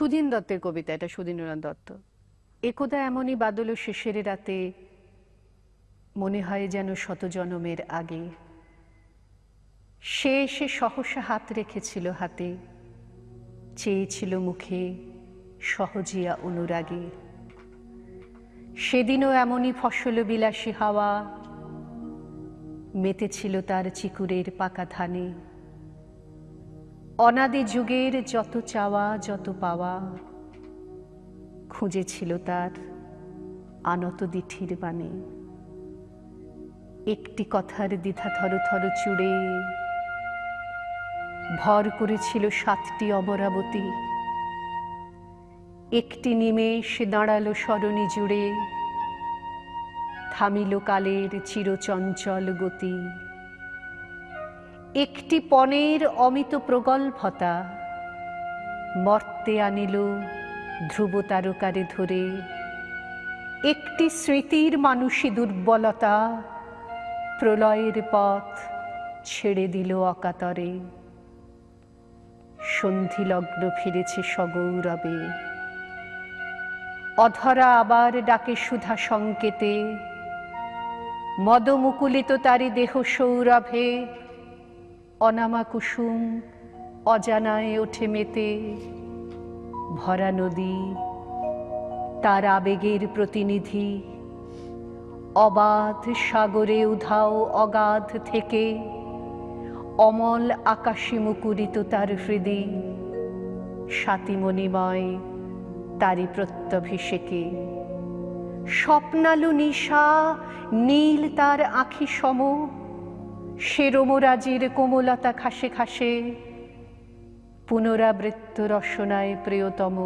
সুধীন দত্তের কবিতা, এটা সুধীন্দ্রনাথ দত্ত। একদা এমনই বাদল শেষের রাতে মনে হয় যেন শত জনমের আগে। সে এসে সহসা হাত রেখেছিল হাতে, চেয়েছিল মুখে সহজিয়া অনুরাগে। সেদিনও এমনই ফসল বিলাসী হাওয়া মেতেছিল তার চিকুরের পাকা ধানে। অনাদি যুগের যত চাওয়া, যত পাওয়া, খুঁজেছিল তার আনত দিঠির বাণী। একটি কথার দ্বিধা থর থর চুড়ে ভর করেছিল সাতটি অমরাবতী। একটি নিমেষ দাঁড়াল সরণি জুড়ে, থামিল কালের চিরচঞ্চল গতি। একটি পণের অমিত প্রগল্ভতা। মর্তে আনিল ধ্রুব তারকারে ধরে। একটি স্মৃতির মানুষী দুর্বলতা প্রলয়ের পথ ছেড়ে দিল অকাতরে। সন্ধিলগ্ন ফিরেছে সগৌরবে। অধরা আবার ডাকে সুধা সংকেতে। মদমুকুলিত তারি দেহ সৌরভে। অনামা কুসুম, অজানায় ওঠে মেতে, ভরা নদী, তার আবেগের প্রতিনিধি। অবাধ সাগরে উধাও অগাধ থেকে, অমল আকাশে মুকুরিত তার হৃদি স্বাতিমণিময় তারি প্রত্যভিষেকে। স্বপ্নালু নিশা, নীল তার আখি সম সে কোমলতা খাসে খাসে, পুনরাবৃত্ত রসনায় প্রিয়তম।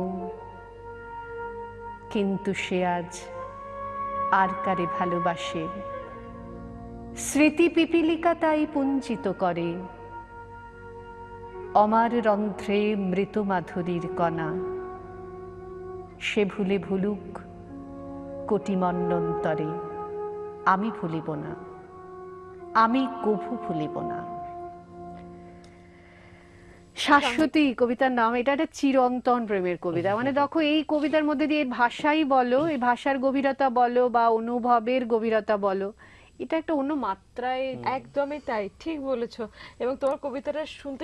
কিন্তু সে আজ আর কারে ভালোবাসে? স্মৃতি পিপিলিকা তাই পুঞ্জিত করে। অমার রন্ধ্রে মৃত মাধুরীর কণা। সে ভুলে ভুলুক কোটি মন্নন্তরে আমি ভুলিব না। আমি কভু ভুলিব না। শাশ্বতী কবিতার নাম এটা একটা চিরন্তন প্রেমের কবিতা। মানে দেখো এই কবিতার মধ্যে দিয়ে ভাষাই বলো এই ভাষার গভীরতা বলো বা অনুভবের গভীরতা বলো এটা একটা অন্য মাত্রায় একদমই তাই ঠিক বলেছ। এবং তোমার কবিতাটা শুনতে